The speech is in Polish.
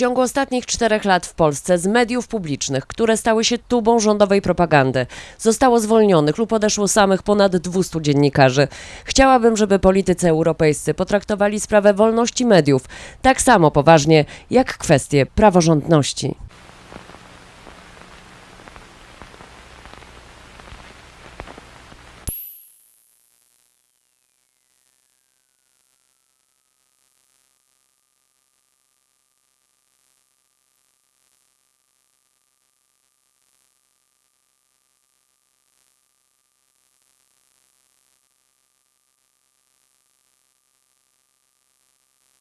ciągu ostatnich czterech lat w Polsce z mediów publicznych, które stały się tubą rządowej propagandy, zostało zwolnionych lub odeszło samych ponad 200 dziennikarzy. Chciałabym, żeby politycy europejscy potraktowali sprawę wolności mediów tak samo poważnie jak kwestię praworządności.